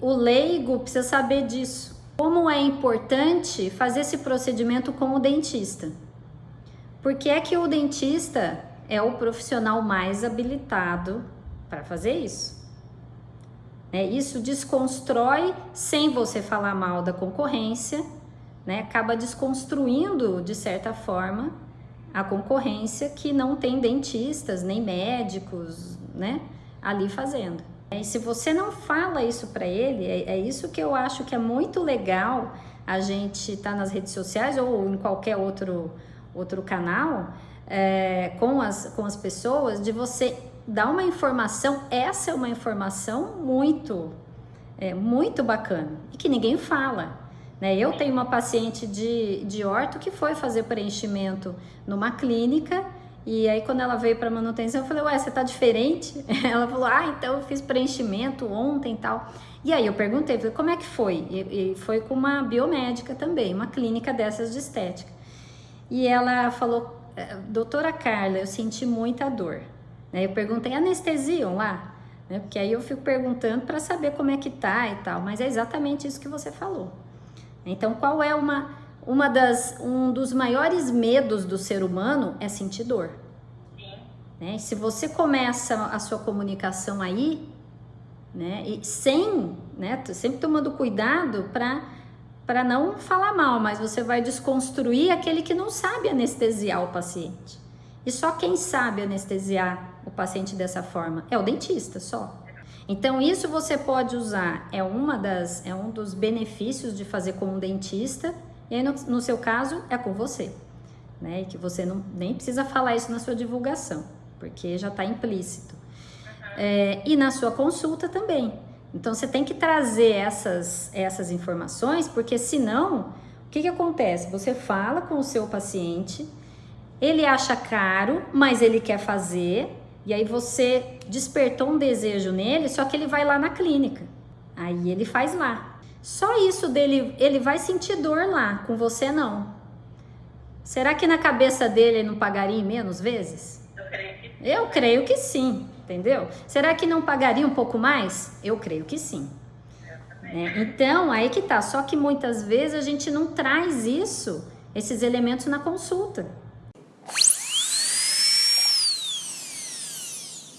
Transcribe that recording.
o leigo precisa saber disso. Como é importante fazer esse procedimento com o dentista? Porque é que o dentista é o profissional mais habilitado para fazer isso. É, isso desconstrói sem você falar mal da concorrência, né? acaba desconstruindo de certa forma a concorrência que não tem dentistas nem médicos né? ali fazendo. E se você não fala isso para ele, é, é, isso que eu acho que é muito legal a gente estar tá nas redes sociais ou em qualquer outro, outro canal é, com, as, com as pessoas, de você dar uma informação, essa é uma informação muito, é, muito bacana e que ninguém fala. Né? Eu tenho uma paciente de, de orto que foi fazer preenchimento numa clínica e aí quando ela veio para manutenção, eu falei, ué, você tá diferente? Ela falou, ah, então eu fiz preenchimento ontem e tal. E aí eu perguntei, falei, como é que foi? E, e foi com uma biomédica também, uma clínica dessas de estética. E ela falou, é, doutora Carla, eu senti muita dor. Né? Eu perguntei, anestesiam lá? Né? Porque aí eu fico perguntando para saber como é que tá e tal, mas é exatamente isso que você falou. Então, qual é uma uma das, um dos maiores medos do ser humano é sentir dor. Né? Se você começa a sua comunicação aí, né, e sem, né, sempre tomando cuidado para para não falar mal, mas você vai desconstruir aquele que não sabe anestesiar o paciente. E só quem sabe anestesiar o paciente dessa forma é o dentista, só. Então isso você pode usar, é uma das é um dos benefícios de fazer com um dentista e aí, no, no seu caso, é com você. Né? E que você não, nem precisa falar isso na sua divulgação, porque já está implícito. É, e na sua consulta também. Então, você tem que trazer essas, essas informações, porque senão, o que, que acontece? Você fala com o seu paciente, ele acha caro, mas ele quer fazer, e aí você despertou um desejo nele, só que ele vai lá na clínica. Aí ele faz lá. Só isso dele, ele vai sentir dor lá, com você não. Será que na cabeça dele ele não pagaria menos vezes? Eu creio que sim. Eu creio que sim, entendeu? Será que não pagaria um pouco mais? Eu creio que sim. Né? Então, aí que tá. Só que muitas vezes a gente não traz isso, esses elementos na consulta.